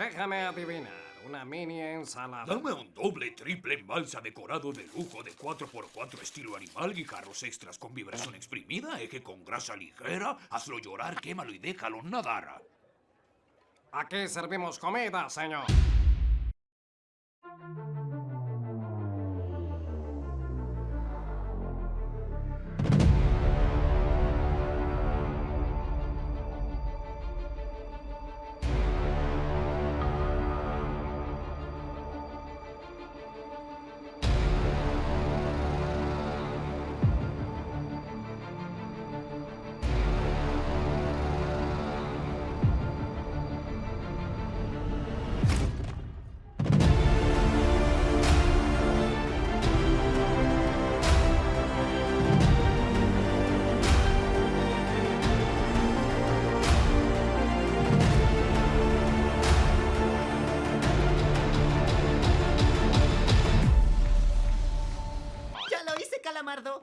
Déjame adivinar. Una mini ensalada. Dame un doble, triple en balsa decorado de lujo de 4x4 estilo animal y carros extras con vibración exprimida, eje con grasa ligera, hazlo llorar, quémalo y déjalo nadar. Aquí servimos comida, señor. Calamardo!